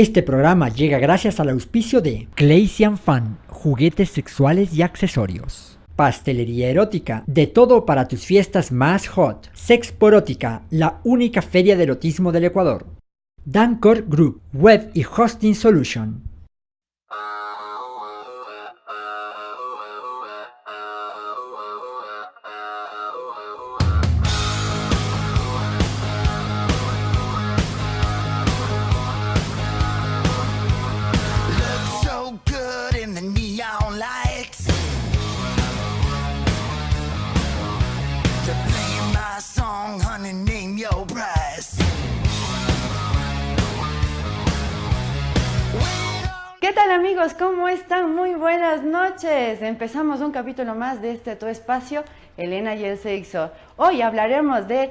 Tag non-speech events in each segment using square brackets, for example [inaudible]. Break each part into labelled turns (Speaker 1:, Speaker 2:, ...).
Speaker 1: Este programa llega gracias al auspicio de Claysian Fan, juguetes sexuales y accesorios. Pastelería erótica, de todo para tus fiestas más hot. Sexporótica, la única feria de erotismo del Ecuador. Dancor Group, Web y Hosting Solution.
Speaker 2: Tal amigos? ¿Cómo están? Muy buenas noches. Empezamos un capítulo más de este tu espacio, Elena y el sexo. Hoy hablaremos de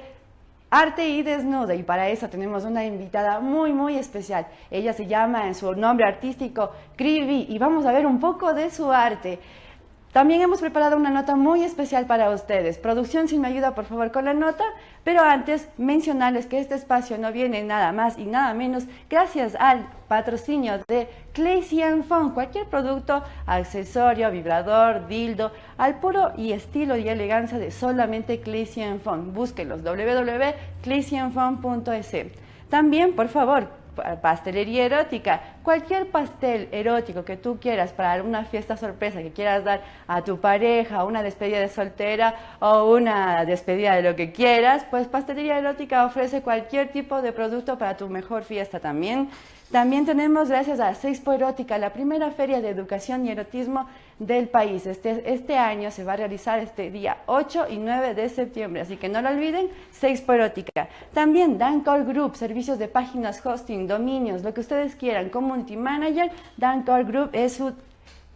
Speaker 2: arte y desnudo y para eso tenemos una invitada muy muy especial. Ella se llama en su nombre artístico Krivi y vamos a ver un poco de su arte. También hemos preparado una nota muy especial para ustedes. Producción, si me ayuda por favor con la nota, pero antes mencionarles que este espacio no viene nada más y nada menos gracias al patrocinio de Claysian Phone. Cualquier producto, accesorio, vibrador, dildo, al puro y estilo y elegancia de solamente Claysian Phone. Búsquenlos www.claysianphone.es. También, por favor, pastelería erótica, cualquier pastel erótico que tú quieras para una fiesta sorpresa que quieras dar a tu pareja, una despedida de soltera o una despedida de lo que quieras, pues pastelería erótica ofrece cualquier tipo de producto para tu mejor fiesta también. También tenemos, gracias a Sexpo Erótica, la primera feria de educación y erotismo del país. Este, este año se va a realizar este día 8 y 9 de septiembre, así que no lo olviden, Sexpo Erótica. También Dancall Group, servicios de páginas, hosting, dominios, lo que ustedes quieran. Community Manager, Dancall Group es su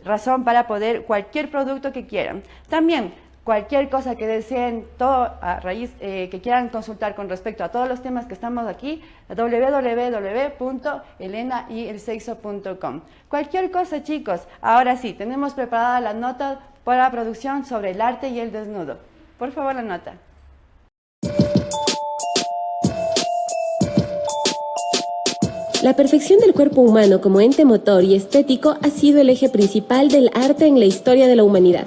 Speaker 2: razón para poder cualquier producto que quieran. También cualquier cosa que deseen, todo a raíz eh, que quieran consultar con respecto a todos los temas que estamos aquí, www.elenayelsexo.com. Cualquier cosa, chicos. Ahora sí, tenemos preparada la nota para producción sobre el arte y el desnudo. Por favor, la nota.
Speaker 3: La perfección del cuerpo humano como ente motor y estético ha sido el eje principal del arte en la historia de la humanidad.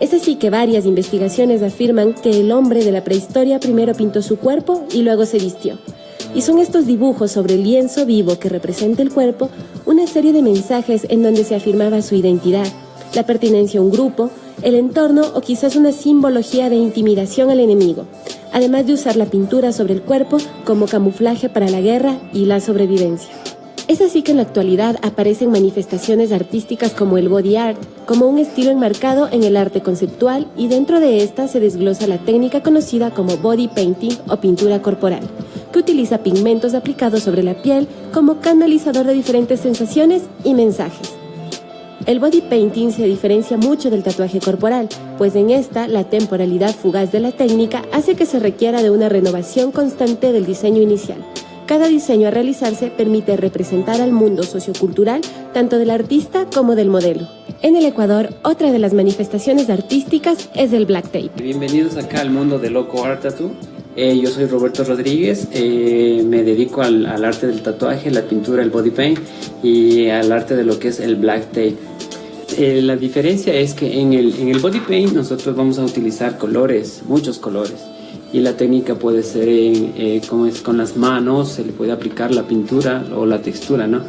Speaker 3: Es así que varias investigaciones afirman que el hombre de la prehistoria primero pintó su cuerpo y luego se vistió. Y son estos dibujos sobre el lienzo vivo que representa el cuerpo una serie de mensajes en donde se afirmaba su identidad, la pertenencia a un grupo, el entorno o quizás una simbología de intimidación al enemigo, además de usar la pintura sobre el cuerpo como camuflaje para la guerra y la sobrevivencia. Es así que en la actualidad aparecen manifestaciones artísticas como el body art, como un estilo enmarcado en el arte conceptual y dentro de esta se desglosa la técnica conocida como body painting o pintura corporal, que utiliza pigmentos aplicados sobre la piel como canalizador de diferentes sensaciones y mensajes. El body painting se diferencia mucho del tatuaje corporal, pues en esta la temporalidad fugaz de la técnica hace que se requiera de una renovación constante del diseño inicial. Cada diseño a realizarse permite representar al mundo sociocultural tanto del artista como del modelo. En el Ecuador, otra de las manifestaciones artísticas es el black tape.
Speaker 4: Bienvenidos acá al mundo de Loco Art Tattoo. Eh, yo soy Roberto Rodríguez, eh, me dedico al, al, arte del tatuaje, la pintura, el body paint y al arte de lo que es el black tape. Eh, la diferencia es que en el, en el body paint nosotros vamos a utilizar colores, muchos colores y la técnica puede ser en, eh, como es con las manos, se le puede aplicar la pintura o la textura, ¿no?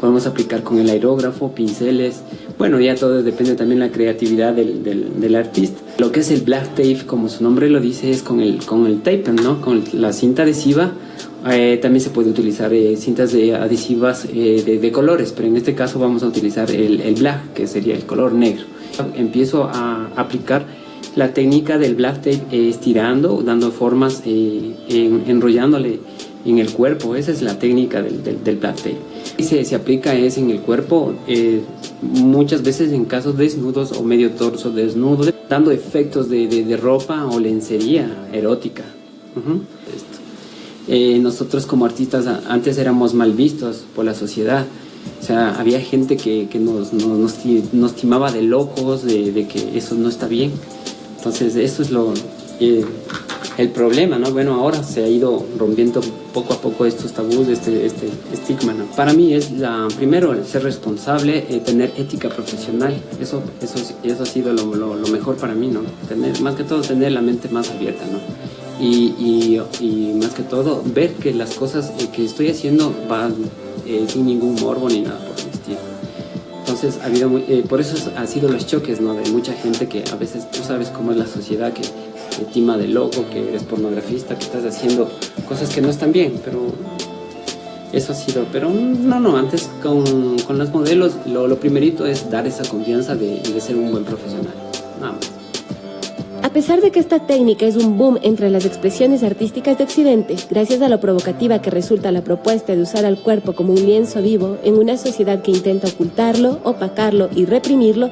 Speaker 4: Podemos aplicar con el aerógrafo, pinceles, bueno, ya todo depende también de la creatividad del, del, del, artista. Lo que es el black tape, como su nombre lo dice, es con el, con el tape, ¿no? Con la cinta adhesiva. Eh, también se puede utilizar eh, cintas de adhesivas eh, de, de, colores, pero en este caso vamos a utilizar el, el black, que sería el color negro. Empiezo a aplicar la técnica del black tape eh, estirando, dando formas, eh, en, enrollándole en el cuerpo. Esa es la técnica del, del, del black tape. Y se, se, aplica es en el cuerpo eh, muchas veces en casos desnudos o medio torso desnudo, dando efectos de, de, de ropa o lencería erótica. Uh -huh. nosotros como artistas antes éramos mal vistos por la sociedad. O sea, había gente que, que nos, nos, nos, nos timaba de locos, de, de que eso no está bien. Entonces eso es lo, eh, el problema, ¿no? Bueno, ahora se ha ido rompiendo poco a poco estos tabús, este, este estigma. ¿no? Para mí es la, primero ser responsable, eh, tener ética profesional, eso, eso, eso ha sido lo, lo, mejor para mí, ¿no? Tener, más que todo tener la mente más abierta, ¿no? Y, y, y más que todo ver que las cosas eh, que estoy haciendo van eh, sin ningún morbo ni nada por. Entonces, ha habido muy, eh, por eso ha sido los choques, ¿no? De mucha gente que a veces tú sabes cómo es la sociedad que te tima de loco, que eres pornografista, que estás haciendo cosas que no están bien, pero eso ha sido, pero no, no, antes con, con los modelos lo, lo, primerito es dar esa confianza de, de ser un buen profesional, nada más.
Speaker 3: A pesar de que esta técnica es un boom entre las expresiones artísticas de Occidente, gracias a lo provocativa que resulta la propuesta de usar al cuerpo como un lienzo vivo en una sociedad que intenta ocultarlo, opacarlo y reprimirlo,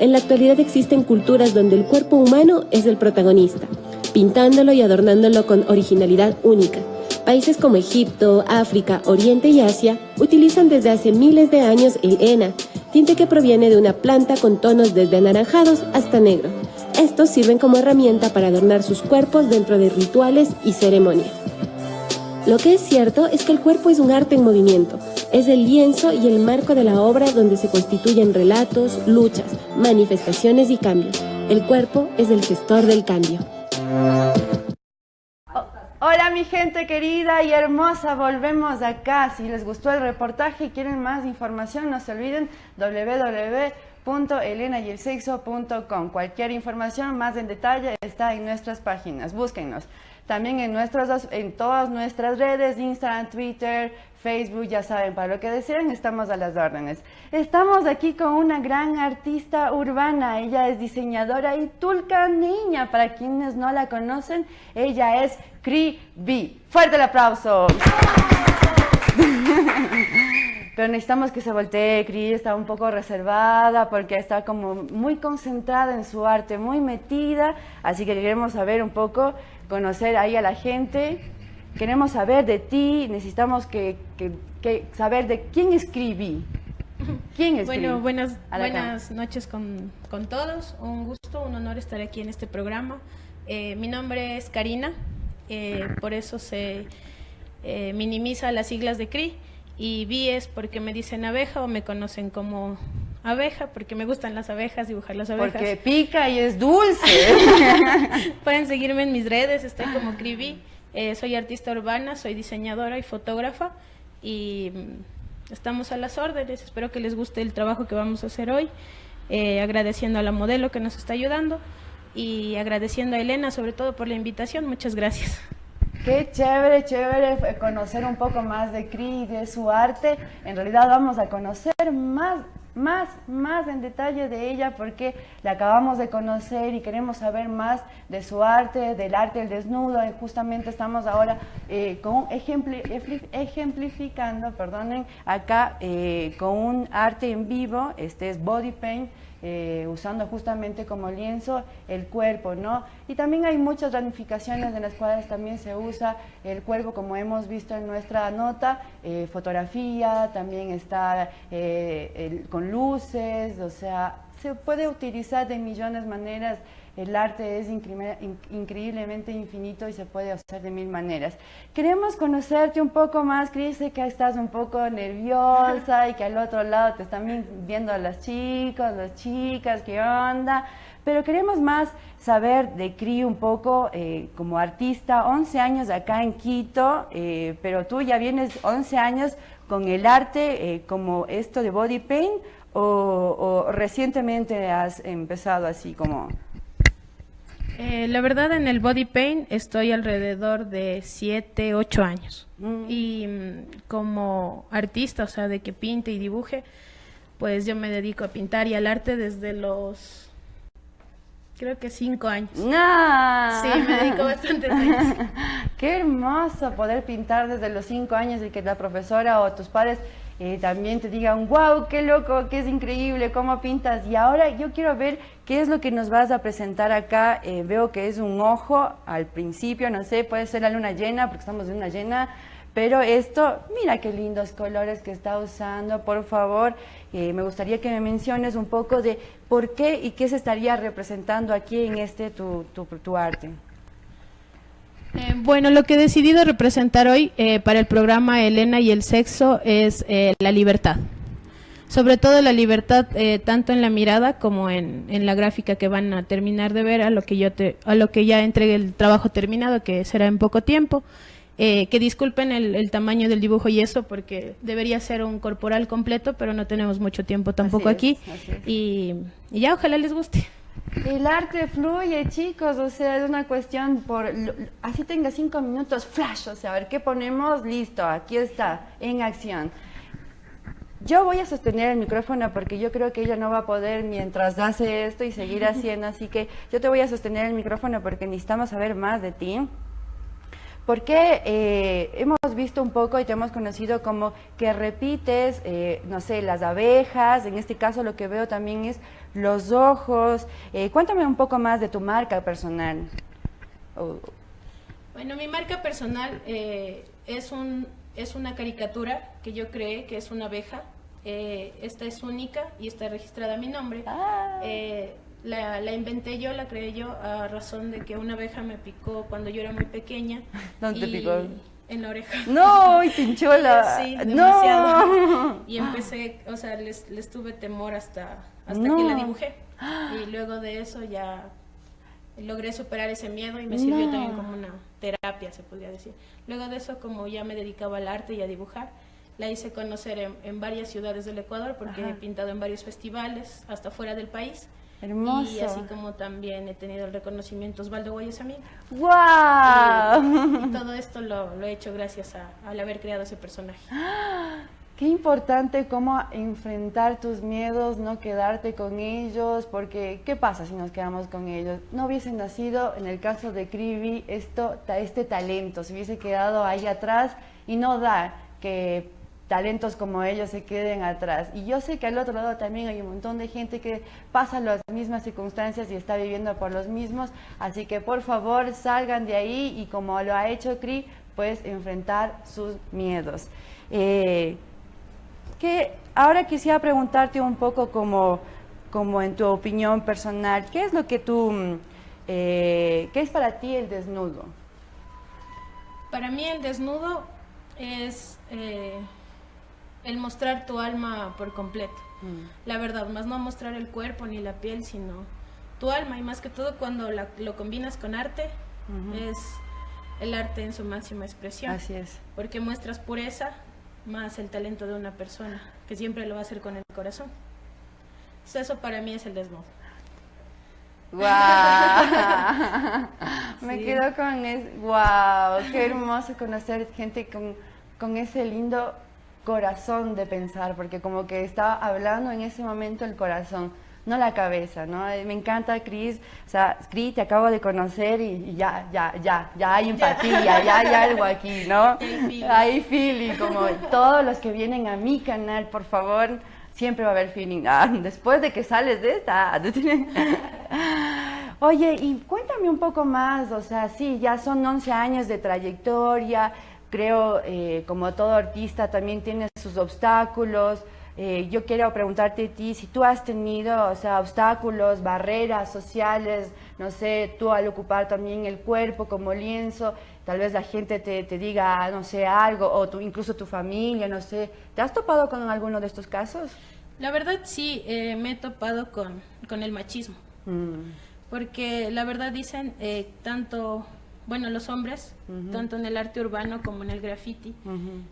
Speaker 3: en la actualidad existen culturas donde el cuerpo humano es el protagonista, pintándolo y adornándolo con originalidad única. Países como Egipto, África, Oriente y Asia utilizan desde hace miles de años el henna, tinte que proviene de una planta con tonos desde anaranjados hasta negro. Estos sirven como herramienta para adornar sus cuerpos dentro de rituales y ceremonias. Lo que es cierto es que el cuerpo es un arte en movimiento, es el lienzo y el marco de la obra donde se constituyen relatos, luchas, manifestaciones y cambios. El cuerpo es el gestor del cambio.
Speaker 2: Hola mi gente querida y hermosa, volvemos acá. Si les gustó el reportaje y quieren más información, no se olviden www.elenayelsexo.com. Cualquier información más en detalle está en nuestras páginas, búsquennos. También en, nuestros, en todas nuestras redes, Instagram, Twitter, Facebook, ya saben, para lo que deseen, estamos a las órdenes. Estamos aquí con una gran artista urbana, ella es diseñadora y tulca niña, para quienes no la conocen, ella es Cri B. ¡Fuerte el aplauso! [laughs] Pero necesitamos que se voltee, Cri está un poco reservada porque está como muy concentrada en su arte, muy metida, así que queremos saber un poco conocer ahí a la gente. Queremos saber de ti, necesitamos que, que, que saber de quién escribí. ¿Quién es
Speaker 5: Bueno, buenas, buenas noches con, con, todos. Un gusto, un honor estar aquí en este programa. Eh, mi nombre es Karina, eh, por eso se eh, minimiza las siglas de CRI. Y Vi es porque me dicen abeja o me conocen como abeja, porque me gustan las abejas, dibujar las abejas.
Speaker 2: Porque pica y es dulce. [laughs]
Speaker 5: Pueden seguirme en mis redes, estoy como Cribi. Eh, soy artista urbana, soy diseñadora y fotógrafa y mm, estamos a las órdenes. Espero que les guste el trabajo que vamos a hacer hoy, eh, agradeciendo a la modelo que nos está ayudando y agradeciendo a Elena sobre todo por la invitación. Muchas gracias.
Speaker 2: Qué chévere, chévere conocer un poco más de Cri y de su arte. En realidad vamos a conocer más más, más en detalle de ella porque la acabamos de conocer y queremos saber más de su arte, del arte del desnudo. Y justamente estamos ahora eh, con ejemplificando, perdonen, acá eh, con un arte en vivo, este es Body Paint, eh, usando justamente como lienzo el cuerpo, ¿no? Y también hay muchas ramificaciones en las cuales también se usa el cuerpo, como hemos visto en nuestra nota, eh, fotografía, también está eh, el, con luces, o sea, se puede utilizar de millones de maneras. El arte es increíblemente infinito y se puede hacer de mil maneras. Queremos conocerte un poco más, Cris, sé que estás un poco nerviosa y que al otro lado te están viendo las chicos, las chicas, qué onda, pero queremos más saber de Cri un poco eh, como artista, 11 años acá en Quito, eh, pero tú ya vienes 11 años con el arte eh, como esto de body paint o, o recientemente has empezado así como...
Speaker 5: Eh, la verdad, en el body paint estoy alrededor de 7, 8 años. Mm. Y mm, como artista, o sea, de que pinte y dibuje, pues yo me dedico a pintar y al arte desde los, creo que 5 años.
Speaker 2: ¡No!
Speaker 5: Sí, me dedico bastante años. [laughs]
Speaker 2: Qué hermoso poder pintar desde los 5 años y que la profesora o tus padres eh, también te digan, wow, qué loco, qué es increíble, cómo pintas. Y ahora yo quiero ver qué es lo que nos vas a presentar acá. Eh, veo que es un ojo al principio, no sé, puede ser la luna llena, porque estamos en luna llena. Pero esto, mira qué lindos colores que está usando, por favor. Eh, me gustaría que me menciones un poco de por qué y qué se estaría representando aquí en este tu, tu, arte.
Speaker 5: Eh, bueno, lo que he decidido representar hoy eh, para el programa Elena y el sexo es eh, la libertad. Sobre todo la libertad tanto en la mirada como en, en la gráfica que van a terminar de ver a lo que yo te, a lo que ya entregue el trabajo terminado que será en poco tiempo. Eh, que disculpen el, el tamaño del dibujo y eso porque debería ser un corporal completo, pero no tenemos mucho tiempo tampoco aquí y, y ya ojalá les guste.
Speaker 2: El arte fluye, chicos, o sea, es una cuestión por... Así tenga cinco minutos, flash, o sea, a ver qué ponemos, listo, aquí está, en acción. Yo voy a sostener el micrófono porque yo creo que ella no va a poder mientras hace esto y seguir [laughs] haciendo, así que yo te voy a sostener el micrófono porque necesitamos saber más de ti. Porque eh, hemos visto un poco y te hemos conocido como que repites, eh, no sé, las abejas, en este caso lo que veo también es los ojos. Eh, cuéntame un poco más de tu marca personal. Oh,
Speaker 5: Bueno, mi marca personal eh, es, un, es una caricatura que yo creé, que es una abeja. Eh, esta es única y está registrada a mi nombre.
Speaker 2: Ah.
Speaker 5: La, la inventé yo, la creé yo a razón de que una abeja me picó cuando yo era muy pequeña. [laughs]
Speaker 2: ¿Dónde te picó?
Speaker 5: En la oreja.
Speaker 2: No, y pinchola. [laughs]
Speaker 5: Sí,
Speaker 2: no.
Speaker 5: demasiado. [laughs] Y empecé, o sea, les, les tuve temor hasta, hasta que la
Speaker 2: No.
Speaker 5: dibujé. Y luego de eso ya logré superar ese miedo y me sirvió
Speaker 2: No.
Speaker 5: también como una terapia, se podría decir. Luego de eso, como ya me dedicaba al arte y a dibujar, la hice conocer en, en varias ciudades del Ecuador porque
Speaker 2: Ajá.
Speaker 5: he pintado en varios festivales, hasta fuera del país.
Speaker 2: Hermoso.
Speaker 5: Y así como también he tenido el reconocimiento Osvaldo Guayasamín.
Speaker 2: ¡Wow!
Speaker 5: Y todo esto lo, lo he hecho gracias a, al haber creado ese personaje. [gasps]
Speaker 2: Qué importante cómo enfrentar tus miedos, no quedarte con ellos, porque ¿qué pasa si nos quedamos con ellos? No hubiese nacido, en el caso de Krivi, esto, este talento, se hubiese quedado ahí atrás y no da que talentos como ellos se queden atrás. Y yo sé que al otro lado también hay un montón de gente que pasa las mismas circunstancias y está viviendo por los mismos, así que por favor salgan de ahí y como lo ha hecho Cri, pues enfrentar sus miedos. Eh, que ahora quisiera preguntarte un poco como, como en tu opinión personal, ¿qué es lo que tú, mm, eh, qué es para ti el desnudo?
Speaker 5: Para mí el desnudo es eh, el mostrar tu alma por completo. La verdad, más no mostrar el cuerpo ni la piel, sino tu alma. Y más que todo cuando la- lo combinas con arte, es el arte en su máxima expresión.
Speaker 2: Así es.
Speaker 5: Porque muestras pureza más el talento de una persona, que siempre lo va a hacer con el corazón. Entonces, eso para mí es el desnudo.
Speaker 2: ¡Wow! [laughs] Me quedo con es, ¡Wow! Qué hermoso conocer gente con, con ese lindo corazón de pensar, porque como que estaba hablando en ese momento el corazón, no la cabeza, ¿no? Eh, Me encanta, Cris. O sea, Cris, te acabo de conocer y, y ya, ya, ya, ya hay empatía, ya hay algo aquí, ¿no? [laughs]
Speaker 5: Hay feeling.
Speaker 2: Hay feeling, como todos los que vienen a mi canal, por favor, siempre va a haber feeling. Ah, después de que sales de esta. [laughs] Oye, y cuéntame un poco más, o sea, sí, ya son 11 años de trayectoria, creo, eh, como todo artista también tiene sus obstáculos. Eh, yo quiero preguntarte a ti si tú has tenido, o sea, obstáculos, barreras sociales, no sé, tú al ocupar también el cuerpo como lienzo, tal vez la gente te, te diga, no sé, algo, o tú, incluso tu familia, no sé. ¿Te has topado con alguno de estos casos?
Speaker 5: La verdad sí, eh, me he topado con, con el machismo.
Speaker 2: Mm,
Speaker 5: Porque la verdad dicen, tanto, bueno, los hombres, tanto en el arte urbano como en el graffiti,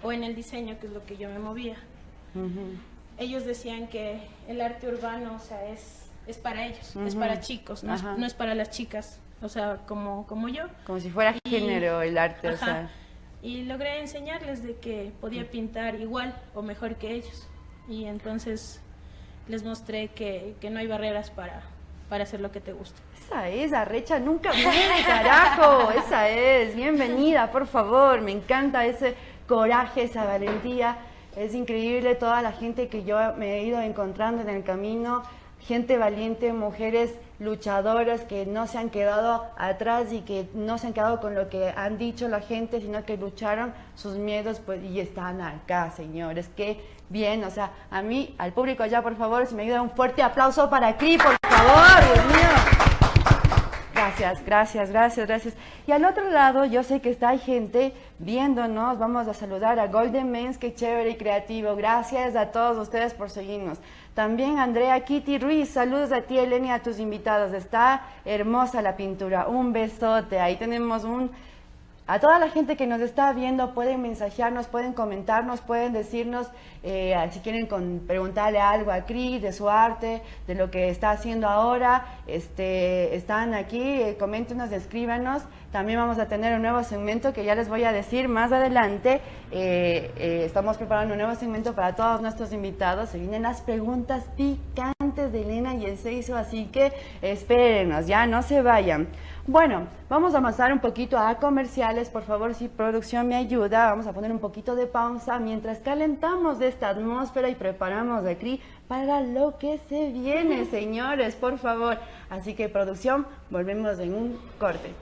Speaker 5: o en el diseño, que es lo que yo me movía, ellos decían que el arte urbano, o sea, es, es para ellos, es para chicos, no es,
Speaker 2: Ajá.
Speaker 5: no es para las chicas, o sea, como, como yo.
Speaker 2: Como si fuera
Speaker 5: Y-
Speaker 2: género el arte, o
Speaker 5: Ajá.
Speaker 2: sea.
Speaker 5: Y logré enseñarles de que podía pintar igual o mejor que ellos. Y entonces les mostré que, que no hay barreras para, para hacer lo que te gusta.
Speaker 2: Esa es, Arrecha nunca muere, carajo. Esa es. Bienvenida, por favor. Me encanta ese coraje, esa valentía. Es increíble toda la gente que yo me he ido encontrando en el camino. Gente valiente, mujeres luchadoras que no se han quedado atrás y que no se han quedado con lo que han dicho la gente, sino que lucharon sus miedos pues, y están acá, señores. Qué bien, o sea, a mí, al público allá, por favor, si me ayuda un fuerte aplauso para aquí, por favor, Dios mío. Gracias, gracias, gracias, gracias. Y al otro lado, yo sé que está gente viéndonos. Vamos a saludar a Golden Mens, que chévere y creativo. Gracias a todos ustedes por seguirnos. También Andrea Kitty Ruiz, saludos a ti, Elena, a tus invitados. Está hermosa la pintura. Un besote. Ahí tenemos un a toda la gente que nos está viendo, pueden mensajearnos, pueden comentarnos, pueden decirnos eh, si quieren preguntarle algo a Cris de su arte, de lo que está haciendo ahora. Este, están aquí, eh, coméntenos, escríbanos. También vamos a tener un nuevo segmento que ya les voy a decir más adelante. Eh, estamos preparando un nuevo segmento para todos nuestros invitados. Se vienen las preguntas picantes de Elena y el Seiso, así que espérenos, ya no se vayan. Bueno, vamos a avanzar un poquito a comerciales. Por favor, si producción me ayuda, vamos a poner un poquito de pausa mientras calentamos de esta atmósfera y preparamos aquí para lo que se viene, [laughs] señores, por favor. Así que producción, volvemos en un corte.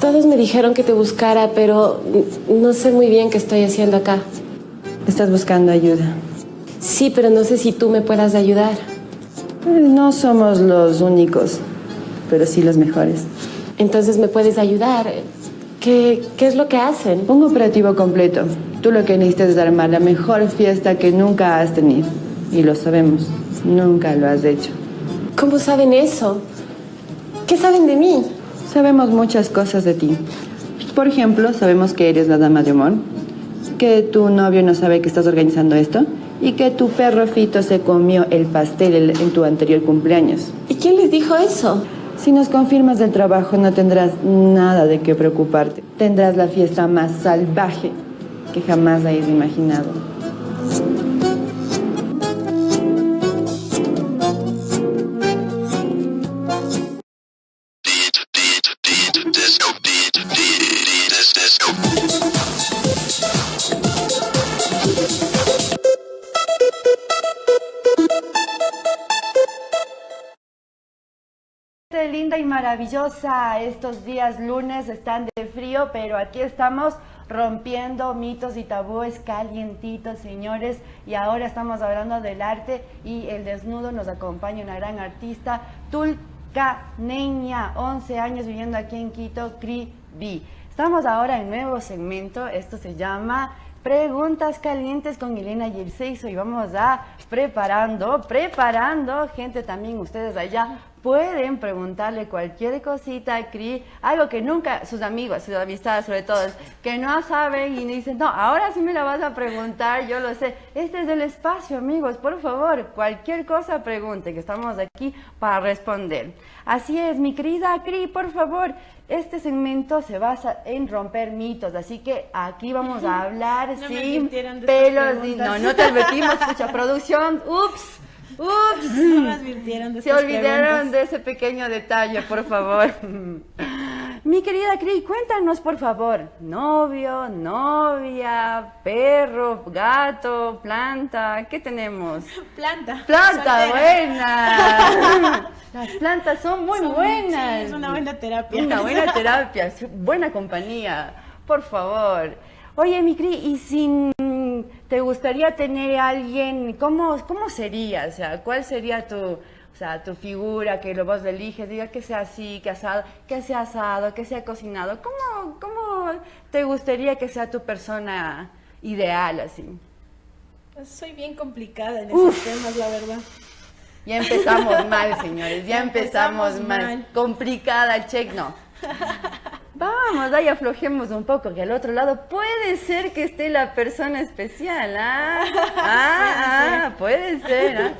Speaker 3: Todos me dijeron que te buscara, pero no sé muy bien qué estoy haciendo acá.
Speaker 6: Estás buscando ayuda.
Speaker 3: Sí, pero no sé si tú me puedas ayudar.
Speaker 6: Eh, No somos los únicos, pero sí los mejores.
Speaker 3: Entonces me puedes ayudar. ¿Qué, qué es lo que hacen?
Speaker 6: Un operativo completo. Tú lo que necesitas es armar la mejor fiesta que nunca has tenido. Y lo sabemos. Nunca lo has hecho.
Speaker 3: ¿Cómo saben eso? ¿Qué saben de mí?
Speaker 6: Sabemos muchas cosas de ti. Por ejemplo, sabemos que eres la dama de amor, que tu novio no sabe que estás organizando esto y que tu perro Fito se comió el pastel el- en tu anterior cumpleaños.
Speaker 3: ¿Y quién les dijo eso?
Speaker 6: Si nos confirmas del trabajo no tendrás nada de qué preocuparte. Tendrás la fiesta más salvaje que jamás hayas imaginado.
Speaker 2: Linda y maravillosa, estos días lunes están de frío, pero aquí estamos rompiendo mitos y tabúes calientitos, señores, y ahora estamos hablando del arte y el desnudo nos acompaña una gran artista, Tulcaneña, 11 años viviendo aquí en Quito, Cribi. Estamos ahora en nuevo segmento, esto se llama Preguntas calientes con Elena y el Seiso y vamos a preparando, preparando, gente también ustedes allá pueden preguntarle cualquier cosita a Cri, algo que nunca, sus amigos, sus amistades sobre todo, que no saben y dicen, no, ahora sí me la vas a preguntar, yo lo sé. Este es el espacio, amigos, por favor, cualquier cosa pregunte, que estamos aquí para responder. Así es, mi querida Cri, por favor, este segmento se basa en romper mitos, así que aquí vamos a [laughs] hablar
Speaker 5: No
Speaker 2: sin pelos, y no, no te advertimos, escucha, producción, ups, ups.
Speaker 5: No me advirtieron de
Speaker 2: Se olvidaron
Speaker 5: preguntas.
Speaker 2: de ese pequeño detalle, por favor. [laughs] Mi querida Cri, cuéntanos, por favor. Novio, novia, perro, gato, planta, ¿qué tenemos?
Speaker 5: Planta.
Speaker 2: Planta,
Speaker 5: soltera.
Speaker 2: buena. [laughs] Las plantas son muy
Speaker 5: Son-
Speaker 2: buenas.
Speaker 5: sí, es una buena terapia.
Speaker 2: Una buena [laughs] terapia, buena compañía, por favor. Oye, mi Cri, ¿y si mm, te gustaría tener a alguien, cómo, cómo sería? O sea, ¿cuál sería tu, o sea, tu figura que lo vos eliges? Diga que sea así, que asado, que sea asado, que sea cocinado. ¿Cómo, cómo te gustaría que sea tu persona ideal así?
Speaker 5: Soy bien complicada en
Speaker 2: Uf.
Speaker 5: esos temas, la verdad.
Speaker 2: Ya empezamos [laughs] mal, señores, ya empezamos,
Speaker 5: empezamos
Speaker 2: mal.
Speaker 5: mal.
Speaker 2: Complicada check, no. [laughs] Vamos, ahí aflojemos un poco, que al otro lado puede ser que esté la persona especial, ¿ah? [laughs] Ah, ah, puede ser, ¿ah?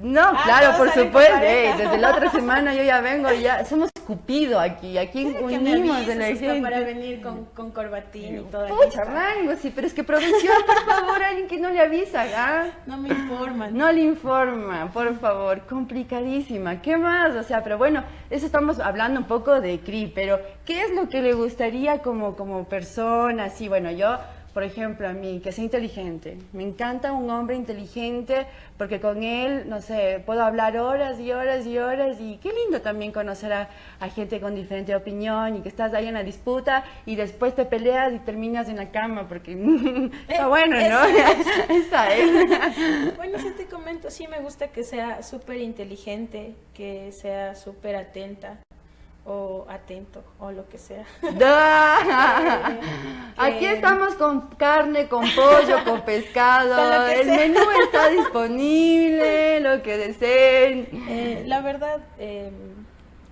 Speaker 2: No,
Speaker 5: Ah,
Speaker 2: claro, por supuesto. ey, desde la otra semana yo ya vengo, ya somos Cupido aquí, aquí unimos de la
Speaker 5: hasta para
Speaker 2: gente.
Speaker 5: venir con, con corbatín y todo
Speaker 2: Pucha, rango, sí, pero es que producción, por favor, alguien que no le avisa, ¿ah?
Speaker 5: No me informan.
Speaker 2: No le informa, por favor, complicadísima. ¿Qué más? O sea, pero bueno, eso estamos hablando un poco de CRI, pero ¿qué es lo que le gustaría como, como persona? Así, bueno, yo, por ejemplo, a mí, que sea inteligente. Me encanta un hombre inteligente porque con él, no sé, puedo hablar horas y horas y horas y qué lindo también conocer a, a gente con diferente opinión y que estás ahí en la disputa y después te peleas y terminas en la cama porque [laughs] está bueno, ¿no? [laughs] Esa es. [laughs]
Speaker 5: Bueno, sí te comento, sí me gusta que sea súper inteligente, que sea súper atenta o atento o lo que sea. [laughs] [laughs]
Speaker 2: Aquí
Speaker 5: que-
Speaker 2: estamos con carne, con pollo, con pescado. [laughs]
Speaker 5: Que
Speaker 2: El
Speaker 5: sea.
Speaker 2: menú está disponible, lo que deseen.
Speaker 5: Eh, la verdad, eh,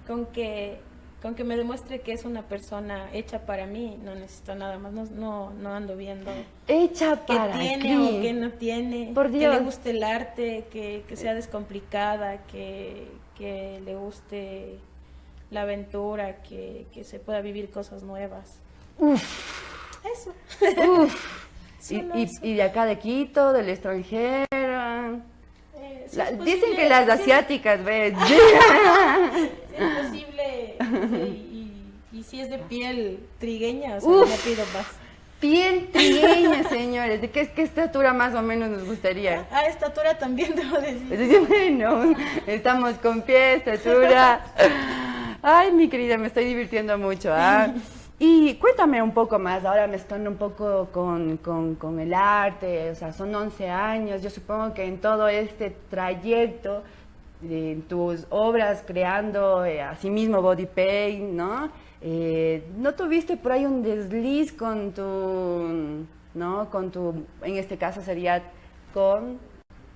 Speaker 5: con que con que me demuestre que es una persona hecha para mí, no necesito nada más, no, no, no ando viendo
Speaker 2: Hecha para
Speaker 5: tiene
Speaker 2: aquí.
Speaker 5: o qué no tiene,
Speaker 2: Por
Speaker 5: que
Speaker 2: Dios.
Speaker 5: le guste el arte, que, que sea descomplicada, que, que le guste la aventura, que, que se pueda vivir cosas nuevas. Eso.
Speaker 2: Uf. [laughs] Y, de acá de Quito, del extranjero.
Speaker 5: Eh, si
Speaker 2: La-
Speaker 5: es
Speaker 2: dicen que las asiáticas, ¿ves? [laughs]
Speaker 5: es posible y, y- y si es de piel trigueña, o sea,
Speaker 2: Uf.
Speaker 5: no pido más.
Speaker 2: Piel trigueña, [laughs] señores. ¿De qué, qué estatura más o menos nos gustaría?
Speaker 5: A estatura también debo decir,
Speaker 2: bueno, estamos con pie, estatura. Ay, mi querida, me estoy divirtiendo mucho. ¿ah? [laughs] Y cuéntame un poco más, ahora mezclando un poco con, con- con el arte, o sea, son 11 años, yo supongo que en todo este trayecto, en tus obras creando eh, asimismo body paint, ¿no? Eh, ¿No tuviste por ahí un desliz con tu, ¿no? Con tu, en este caso sería con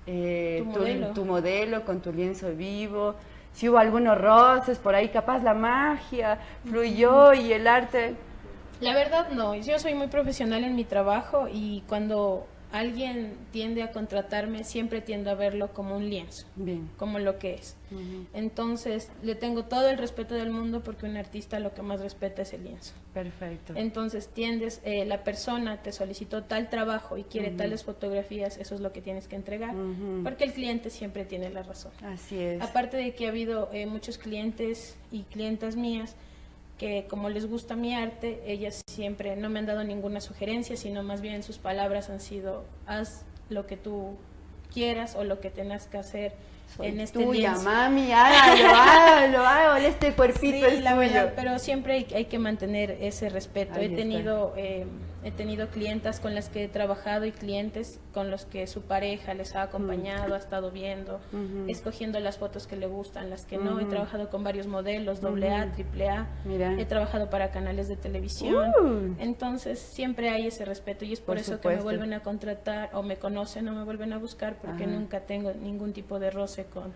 Speaker 2: eh,
Speaker 5: Tu
Speaker 2: tu,
Speaker 5: modelo.
Speaker 2: tu modelo, con tu lienzo vivo. Si hubo algunos roces por ahí, capaz la magia fluyó y el arte.
Speaker 5: La verdad no, yo soy muy profesional en mi trabajo y cuando alguien tiende a contratarme siempre tiendo a verlo como un lienzo,
Speaker 2: Bien.
Speaker 5: como lo que es. Entonces le tengo todo el respeto del mundo porque un artista lo que más respeta es el lienzo.
Speaker 2: Perfecto.
Speaker 5: Entonces tiendes, eh, la persona te solicitó tal trabajo y quiere tales fotografías, eso es lo que tienes que entregar, porque el cliente siempre tiene la razón.
Speaker 2: Así es.
Speaker 5: Aparte de que ha habido eh, muchos clientes y clientas mías que como les gusta mi arte, ellas siempre no me han dado ninguna sugerencia, sino más bien sus palabras han sido, haz lo que tú quieras o lo que tengas que hacer
Speaker 2: Soy
Speaker 5: en este
Speaker 2: tuya,
Speaker 5: lienzo.
Speaker 2: mami, hágalo, [laughs] hágalo, hágalo, este cuerpito
Speaker 5: Sí,
Speaker 2: es
Speaker 5: la
Speaker 2: tuyo.
Speaker 5: verdad, pero siempre hay, hay que mantener ese respeto.
Speaker 2: Ahí
Speaker 5: he tenido eh, he tenido clientas con las que he trabajado y clientes con los que su pareja les ha acompañado, ha estado viendo, escogiendo las fotos que le gustan, las que no. He
Speaker 2: Ujú.
Speaker 5: trabajado con varios modelos, doble A, triple A.
Speaker 2: Mira.
Speaker 5: He trabajado para canales de televisión. Entonces siempre hay ese respeto y es por,
Speaker 2: Por
Speaker 5: eso que me vuelven a contratar o me conocen o me vuelven a buscar porque
Speaker 2: Ajá.
Speaker 5: nunca tengo ningún tipo de roce con,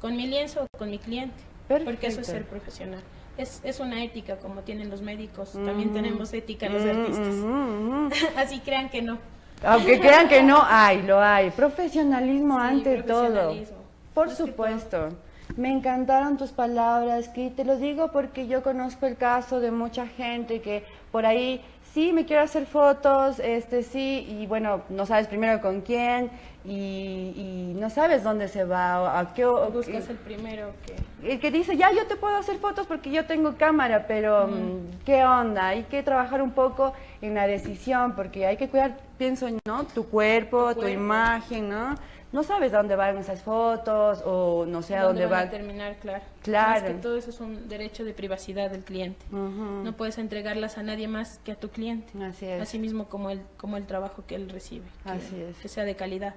Speaker 5: con mi lienzo o con mi cliente. Porque eso es ser profesional. Es, es una ética como tienen los médicos. También
Speaker 2: Mm.
Speaker 5: tenemos ética los
Speaker 2: Mm,
Speaker 5: artistas.
Speaker 2: ujú. [laughs]
Speaker 5: Así crean que no.
Speaker 2: Aunque crean que no hay, lo hay. Profesionalismo
Speaker 5: Sí,
Speaker 2: ante todo.
Speaker 5: profesionalismo.
Speaker 2: Por
Speaker 5: Más que
Speaker 2: supuesto. Me encantaron tus palabras, que te lo digo porque yo conozco el caso de mucha gente que por ahí sí me quiero hacer fotos, este sí, y bueno, no sabes primero con quién y, y no sabes dónde se va, o a qué, o-
Speaker 5: Buscas el primero que...
Speaker 2: el que dice, ya yo te puedo hacer fotos porque yo tengo cámara, pero mm, ¿qué onda? Hay que trabajar un poco en la decisión porque hay que cuidar, pienso, ¿no? Tu cuerpo, tu,
Speaker 5: cuerpo.
Speaker 2: imagen, ¿no? No sabes a dónde van esas fotos o no sé a dónde,
Speaker 5: van a
Speaker 2: van.
Speaker 5: terminar, claro.
Speaker 2: Claro.
Speaker 5: Más que todo eso es un derecho de privacidad del cliente. No puedes entregarlas a nadie más que a tu cliente.
Speaker 2: Así es.
Speaker 5: Así mismo como el, como el trabajo que él recibe. Que,
Speaker 2: Así es.
Speaker 5: Que sea de calidad.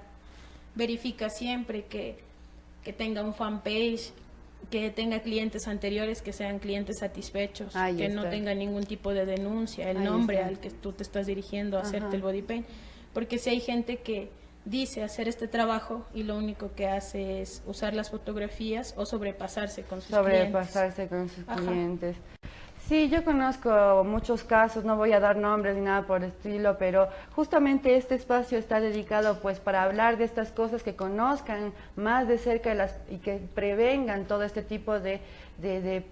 Speaker 5: Verifica siempre que, que tenga un fanpage, que tenga clientes anteriores que sean clientes satisfechos,
Speaker 2: Ahí
Speaker 5: que no tenga ningún tipo de denuncia, el
Speaker 2: Ahí
Speaker 5: nombre
Speaker 2: está.
Speaker 5: al que tú te estás dirigiendo a hacerte
Speaker 2: Ajá.
Speaker 5: el body paint. Porque si hay gente que dice hacer este trabajo y lo único que hace es usar las fotografías o sobrepasarse con sus clientes.
Speaker 2: sobrepasarse con sus
Speaker 5: Ajá.
Speaker 2: clientes. Sí, yo conozco muchos casos, no voy a dar nombres ni nada por el estilo, pero justamente este espacio está dedicado pues para hablar de estas cosas, que conozcan más de cerca las, y que prevengan todo este tipo de, de, de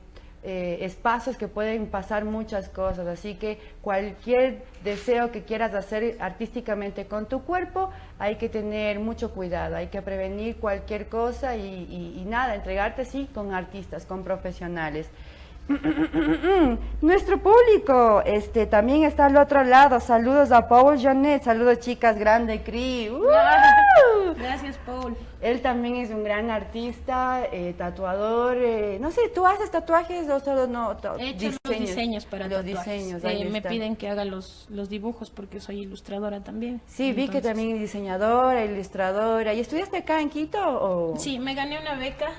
Speaker 2: eh, espacios que pueden pasar muchas cosas. Así que cualquier deseo que quieras hacer artísticamente con tu cuerpo, hay que tener mucho cuidado, hay que prevenir cualquier cosa y, y- y nada, entregarte sí con artistas, con profesionales. Nuestro público este, también está al otro lado. Saludos a Paul Janet, saludos chicas, grande Cri. [laughs] ¡Uh!
Speaker 5: Gracias, Paul.
Speaker 2: Él también es un gran artista, eh, tatuador. eh, no sé, ¿tú haces tatuajes o solo no?
Speaker 5: He hecho los diseños para
Speaker 2: Los
Speaker 5: tatuajes.
Speaker 2: diseños,
Speaker 5: Eh, me piden que haga los, los dibujos porque soy ilustradora también.
Speaker 2: Sí, vi que también es diseñadora, ilustradora. ¿Y estudiaste acá en Quito? O?
Speaker 5: Sí, me gané una beca.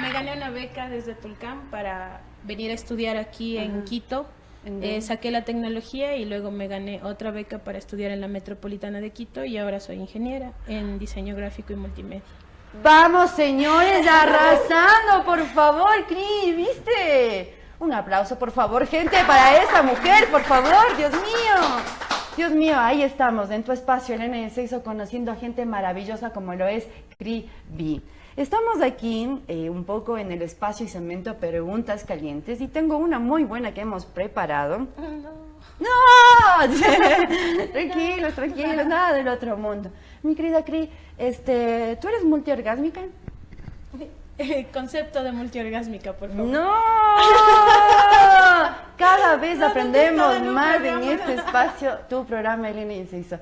Speaker 5: Me gané una beca desde Tulcán para venir a estudiar aquí en Quito.
Speaker 2: ¿En
Speaker 5: Eh, saqué la tecnología y luego me gané otra beca para estudiar en la Metropolitana de Quito y ahora soy ingeniera en diseño gráfico y multimedia.
Speaker 2: Vamos, señores, arrasando, por favor, Cris, ¿viste? Un aplauso, por favor, gente, para esa mujer, por favor, Dios mío. Dios mío, ahí estamos, en tu espacio, el Sexo, conociendo a gente maravillosa como lo es Cri B. Estamos aquí eh, un poco en el espacio y cemento preguntas calientes y tengo una muy buena que hemos preparado. ¡No! [laughs] tranquilos, tranquilos, nada del otro mundo. Mi querida Cri, este, ¿tú eres multiorgásmica?
Speaker 5: Concepto de multiorgásmica, por favor.
Speaker 2: ¡No! [laughs] Cada vez
Speaker 5: No,
Speaker 2: aprendemos
Speaker 5: no, no, no,
Speaker 2: más en este espacio. Tu programa, Elena Inciso.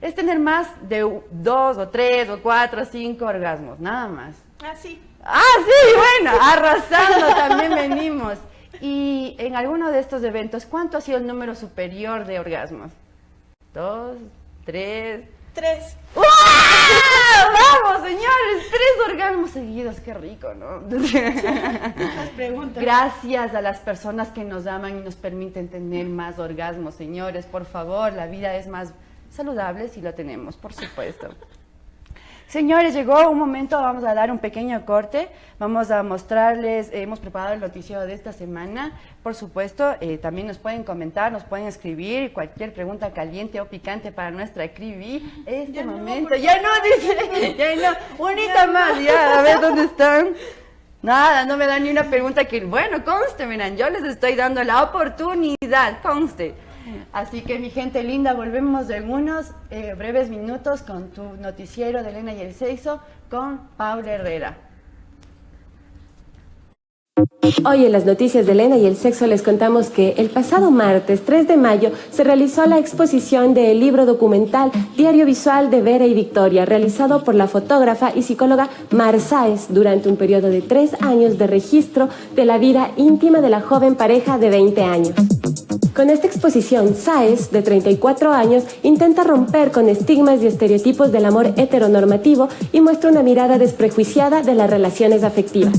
Speaker 2: Es tener más de dos o tres o cuatro o cinco orgasmos, nada más.
Speaker 5: Ah, sí.
Speaker 2: Ah, sí, bueno, arrasando [laughs] también venimos. Y en alguno de estos eventos, ¿cuánto ha sido el número superior de orgasmos? ¿Dos? ¿Tres?
Speaker 5: Tres.
Speaker 2: ¡Wow! ¡Vamos, señores! Tres orgasmos seguidos, qué rico, ¿no?
Speaker 5: Preguntas.
Speaker 2: Gracias a las personas que nos aman y nos permiten tener más orgasmos, señores. Por favor, la vida es más saludable si lo tenemos, por supuesto. Señores, llegó un momento, vamos a dar un pequeño corte, vamos a mostrarles, eh, hemos preparado el noticiero de esta semana, por supuesto, eh, también nos pueden comentar, nos pueden escribir cualquier pregunta caliente o picante para nuestra Cribi. Este
Speaker 5: Ya
Speaker 2: momento, ya no, dice, [laughs] ya no, unita más, ya, a ver dónde están. Nada, no me dan ni una pregunta que, bueno, conste, miren, yo les estoy dando la oportunidad, conste. Así que mi gente linda, volvemos en unos eh, breves minutos con tu noticiero de Elena y el Sexo con Paula Herrera.
Speaker 3: Hoy en las noticias de Elena y el sexo les contamos que el pasado martes 3 de mayo se realizó la exposición del libro documental Diario Visual de Vera y Victoria, realizado por la fotógrafa y psicóloga Mar Sáez durante un periodo de tres años de registro de la vida íntima de la joven pareja de 20 años. Con esta exposición, Sáez, de 34 años, intenta romper con estigmas y estereotipos del amor heteronormativo y muestra una mirada desprejuiciada de las relaciones afectivas.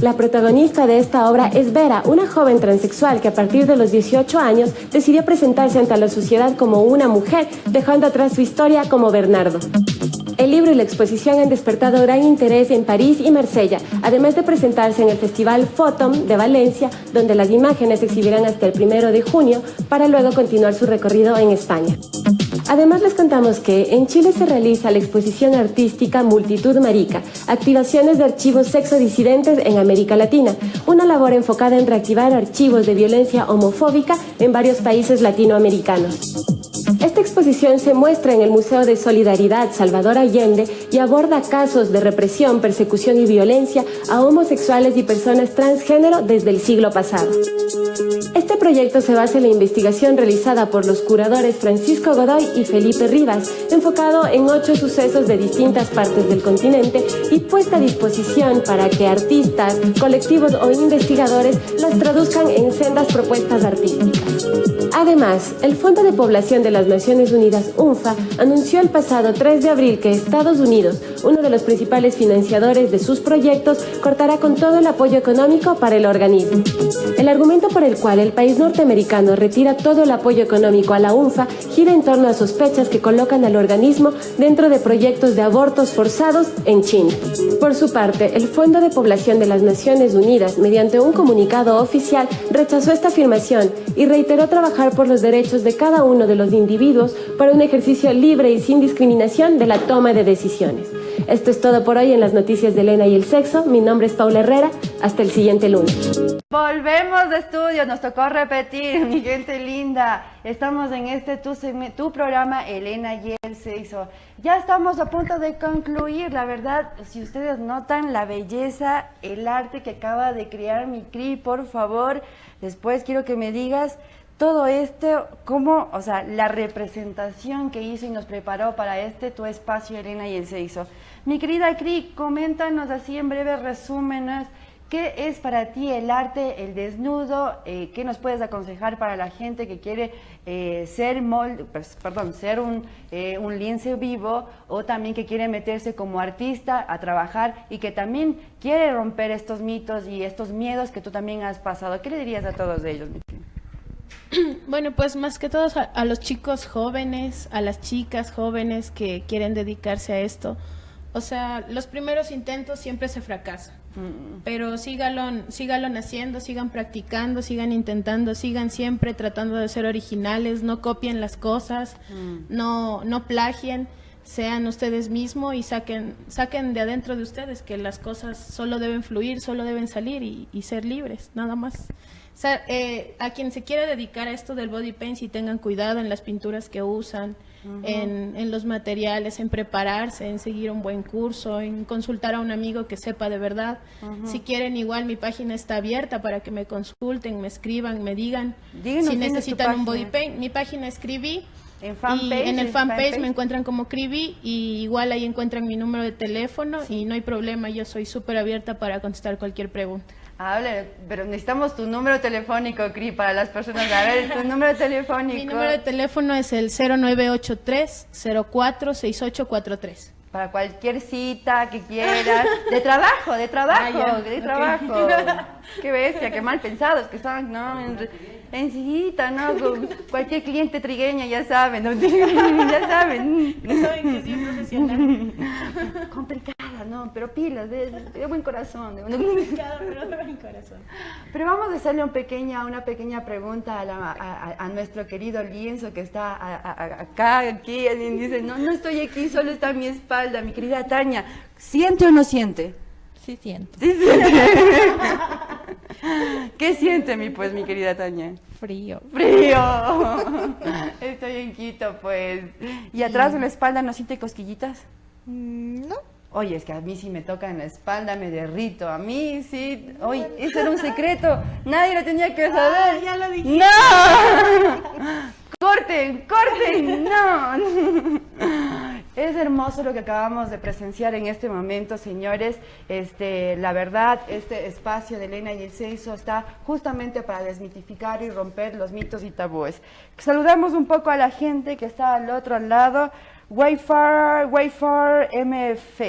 Speaker 3: La protagonista de esta obra es Vera, una joven transexual que a partir de los 18 años decidió presentarse ante la sociedad como una mujer, dejando atrás su historia como Bernardo. El libro y la exposición han despertado gran interés en París y Marsella, además de presentarse en el Festival Photom de Valencia, donde las imágenes se exhibirán hasta el primero de junio, para luego continuar su recorrido en España. Además les contamos que en Chile se realiza la exposición artística Multitud Marica, activaciones de archivos sexodisidentes en América Latina, una labor enfocada en reactivar archivos de violencia homofóbica en varios países latinoamericanos. Esta exposición se muestra en el Museo de Solidaridad Salvador Allende y aborda casos de represión, persecución y violencia a homosexuales y personas transgénero desde el siglo pasado. Proyecto se basa en la investigación realizada por los curadores Francisco Godoy y Felipe Rivas, enfocado en ocho sucesos de distintas partes del continente y puesta a disposición para que artistas, colectivos o investigadores las traduzcan en sendas propuestas artísticas. Además, el Fondo de Población de las Naciones Unidas, UNFA, anunció el pasado 3 de abril que Estados Unidos, uno de los principales financiadores de sus proyectos, cortará con todo el apoyo económico para el organismo. El argumento por el cual el país norteamericano retira todo el apoyo económico a la UNFA gira en torno a sospechas que colocan al organismo dentro de proyectos de abortos forzados en China. Por su parte, el Fondo de Población de las Naciones Unidas, mediante un comunicado oficial, rechazó esta afirmación y reiteró trabajar por los derechos de cada uno de los individuos para un ejercicio libre y sin discriminación de la toma de decisiones. Esto es todo por hoy en las noticias de Elena y el sexo. Mi nombre es Paula Herrera. Hasta el siguiente lunes.
Speaker 2: Volvemos de estudio, nos tocó repetir, [laughs] mi gente linda. Estamos en este tu, tu programa Elena y el sexo. Ya estamos a punto de concluir, la verdad, si ustedes notan la belleza, el arte que acaba de crear mi CRI, por favor, después quiero que me digas todo esto, cómo, o sea, la representación que hizo y nos preparó para este tu espacio Elena y el sexo. Mi querida Cri, coméntanos así en breves resúmenes. ¿Qué es para ti el arte, el desnudo? Eh, ¿Qué nos puedes aconsejar para la gente que quiere eh, ser pues, perdón, ser un, eh, un lienzo vivo o también que quiere meterse como artista a trabajar y que también quiere romper estos mitos y estos miedos que tú también has pasado? ¿Qué le dirías a todos ellos? mi Cri? [clears throat]
Speaker 5: Bueno, pues más que todo a, a los chicos jóvenes, a las chicas jóvenes que quieren dedicarse a esto. O sea, los primeros intentos siempre se fracasan. Pero sígalo, sígalo haciendo, sigan practicando, sigan intentando, sigan siempre tratando de ser originales, no copien las cosas, no, no plagien, sean ustedes mismos y saquen, saquen de adentro de ustedes que las cosas solo deben fluir, solo deben salir y, y ser libres, nada más. O sea, eh, a quien se quiera dedicar a esto del body paint, si tengan cuidado en las pinturas que usan, en, en los materiales, en prepararse, en seguir un buen curso, en consultar a un amigo que sepa de verdad. Si quieren, igual mi página está abierta para que me consulten, me escriban, me digan
Speaker 2: Díganos,
Speaker 5: si
Speaker 2: ¿quién es tu
Speaker 5: necesitan un body paint. Mi página es Cribi.
Speaker 2: En
Speaker 5: y en el fanpage
Speaker 2: fanpage.
Speaker 5: me encuentran como Cribi y igual ahí encuentran mi número de teléfono y no hay problema, yo soy súper abierta para contestar cualquier pregunta.
Speaker 2: Hable, pero necesitamos tu número telefónico, Cri, para las personas. A ver, tu número telefónico.
Speaker 5: Mi número de teléfono es el 0983-046843.
Speaker 2: Para cualquier cita que quieras. De trabajo, de trabajo,
Speaker 5: Ah,
Speaker 2: de trabajo. Qué bestia, qué mal pensados que son, ¿no? En, en cita, ¿no? Con cualquier cliente trigueña, ya saben, ¿no? [laughs] ya saben.
Speaker 5: Saben que soy profesional. [laughs]
Speaker 2: Complicada, ¿no? Pero pilas, de, de buen corazón. de-
Speaker 5: Complicado, [laughs] pero de buen corazón.
Speaker 2: Pero vamos a hacerle un pequeña, una pequeña pregunta a, la- a- a- nuestro querido lienzo que está a- a- a- acá, aquí. Alguien dice, no, no estoy aquí, solo está a mi espalda, mi querida Tania. ¿Siente o no siente?
Speaker 7: Sí siento.
Speaker 2: Sí siente. ¿Qué siente, mi, pues, mi querida Tania?
Speaker 7: Frío.
Speaker 2: Frío. [laughs] Estoy en Quito, pues. ¿Y atrás de la espalda no siente cosquillitas?
Speaker 7: Mm, No.
Speaker 2: Oye, es que a mí sí me toca en la espalda, me derrito. A mí sí. Oye, eso era un secreto. Nadie lo tenía que saber.
Speaker 5: ya lo dijiste.
Speaker 2: ¡No! [laughs] ¡Corten! ¡Corten! ¡No! [laughs] Es hermoso lo que acabamos de presenciar en este momento, señores. Este, la verdad, este espacio de Elena y el sexo está justamente para desmitificar y romper los mitos y tabúes. Saludamos un poco a la gente que está al otro lado. Wayfarer, Wayfarer MF.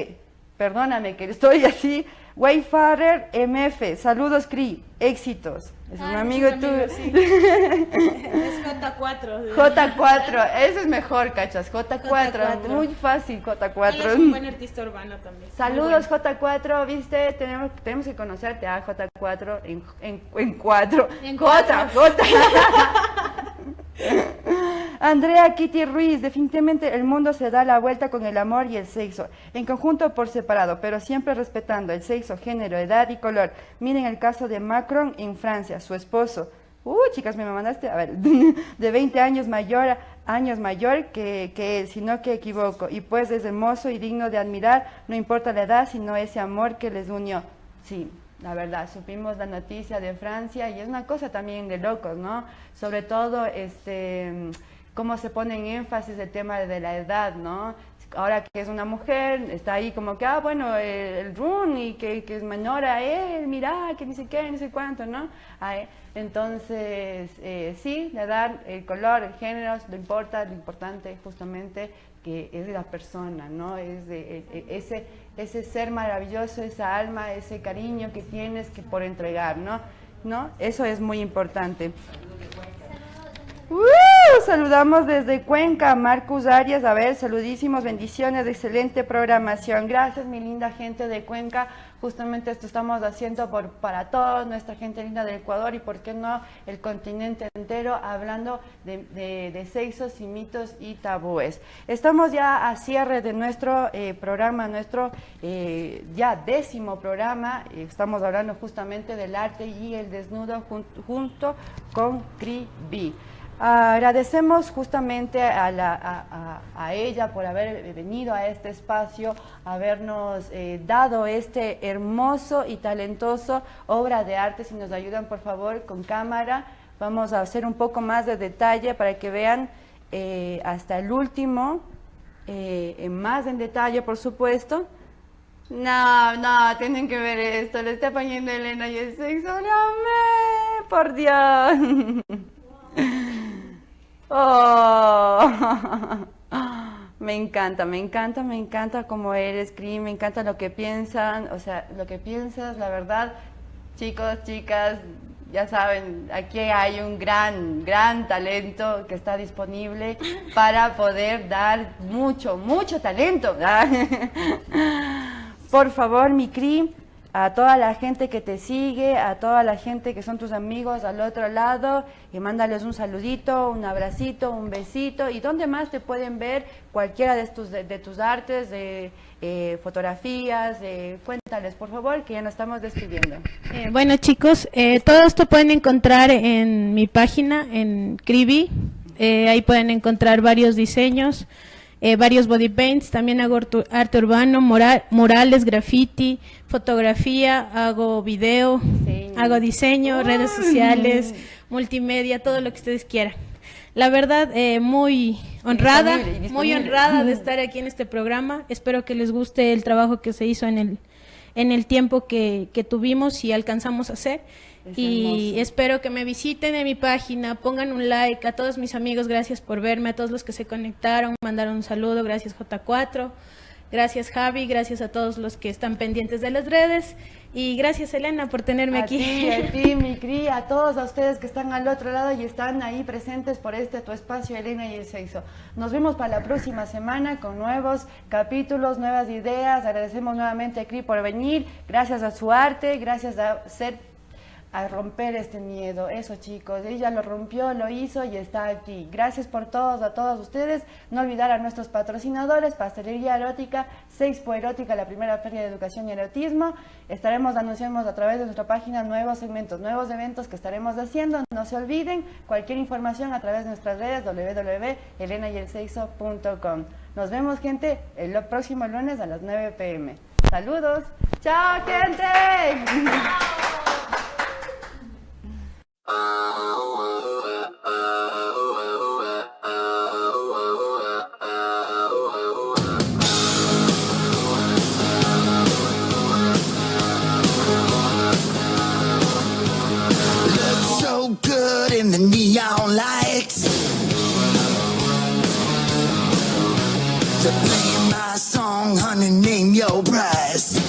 Speaker 2: Perdóname que estoy así. Wayfarer MF. Saludos, Cri. Éxitos. Es un
Speaker 5: Ah,
Speaker 2: amigo
Speaker 5: muchos
Speaker 2: tuyo.
Speaker 5: sí. [laughs] Es J4.
Speaker 2: J4, eso es mejor, cachas. J4,
Speaker 5: J4.
Speaker 2: muy fácil,
Speaker 5: Él es un buen
Speaker 2: J4.
Speaker 5: artista urbano también.
Speaker 2: Saludos, J4, viste, tenemos, tenemos que conocerte a J4 en, en, en cuatro.
Speaker 5: En
Speaker 2: J,
Speaker 5: cuatro.
Speaker 2: J. [laughs] Andrea Kitty Ruiz, definitivamente el mundo se da la vuelta con el amor y el sexo, en conjunto o por separado, pero siempre respetando el sexo, género, edad y color. Miren el caso de Macron en Francia, su esposo. Uh, chicas, me mandaste, a ver, [laughs] de 20 años mayor, años mayor que, que él, sino que equivoco. Y pues es hermoso y digno de admirar, no importa la edad, sino ese amor que les unió. Sí, la verdad, supimos la noticia de Francia y es una cosa también de locos, ¿no? Sobre todo, este, cómo se pone en énfasis el tema de la edad, ¿no? Ahora que es una mujer, está ahí como que, ah, bueno, el, el run y que, que es menor a él, mira, que ni sé qué, ni sé cuánto, ¿no? Ay, entonces, eh, sí, la edad, el color, el género, no importa, lo importante justamente que es de la persona, ¿no? Es de, e- e- ese, ese ser maravilloso, esa alma, ese cariño que tienes que por entregar, ¿no? ¿No? Eso es muy importante. ¡Uh! saludamos desde Cuenca, Marcus Arias. A ver, saludísimos, bendiciones, excelente programación. Gracias, mi linda gente de Cuenca. Justamente esto estamos haciendo para toda nuestra gente linda del Ecuador y, por qué no, el continente entero, hablando de, de, sexos y mitos y tabúes. Estamos ya a cierre de nuestro eh, programa, nuestro eh, ya décimo programa. Estamos hablando justamente del arte y el desnudo jun, junto con Cribi. Agradecemos justamente a, la, ella por haber venido a este espacio, habernos eh, dado este hermoso y talentoso obra de arte. Si nos ayudan, por favor, con cámara, vamos a hacer un poco más de detalle para que vean eh, hasta el último, eh, más en detalle, por supuesto. No, no, tienen que ver esto, le está poniendo Elena y el sexo, no me, por Dios. [laughs] Oh. [laughs] Me encanta, me encanta, me encanta cómo eres, Cri, me encanta lo que piensan, o sea, lo que piensas, la verdad, chicos, chicas, ya saben, aquí hay un gran, gran talento que está disponible para poder dar mucho, mucho talento. [laughs] Por favor, mi Cri, a toda la gente que te sigue, a toda la gente que son tus amigos al otro lado, y mándales un saludito, un abracito, un besito, y dónde más te pueden ver cualquiera de, de, de tus artes, de eh, fotografías, eh, cuéntales por favor, que ya nos estamos despidiendo.
Speaker 5: Eh, bueno chicos, eh, todo esto pueden encontrar en mi página, en Cribi, eh, ahí pueden encontrar varios diseños, eh, varios body paints, también hago arte urbano, moral, murales, graffiti, fotografía, hago video, diseño. hago diseño, Uy. redes sociales, multimedia, todo lo que ustedes quieran. La verdad, eh, muy honrada, muy honrada de estar aquí en este programa. Espero que les guste el trabajo que se hizo en el, en el tiempo que, que tuvimos y alcanzamos a hacer. Es y hermoso. espero que me visiten en mi página, pongan un like a todos mis amigos, gracias por verme, a todos los que se conectaron, mandaron un saludo, gracias J4, gracias Javi, gracias a todos los que están pendientes de las redes y gracias Elena por tenerme
Speaker 2: a
Speaker 5: aquí.
Speaker 2: Ti, a [laughs] ti, mi Cri, a todos a ustedes que están al otro lado y están ahí presentes por este tu espacio, Elena y el sexo. Nos vemos para la próxima semana con nuevos capítulos, nuevas ideas. Agradecemos nuevamente a Cri por venir, gracias a su arte, gracias a ser a romper este miedo. Eso chicos, ella lo rompió, lo hizo y está aquí. Gracias por todos, a todos ustedes. No olvidar a nuestros patrocinadores, Pastelería Erótica, Sexpo Erótica, la primera feria de educación y erotismo. Estaremos anunciando a través de nuestra página nuevos segmentos, nuevos eventos que estaremos haciendo. No se olviden, cualquier información a través de nuestras redes www.elenayelseixo.com. Nos vemos gente el próximo lunes a las 9 pm. Saludos. Chao gente. [laughs]
Speaker 8: In the neon lights. To play my song, honey, name your price.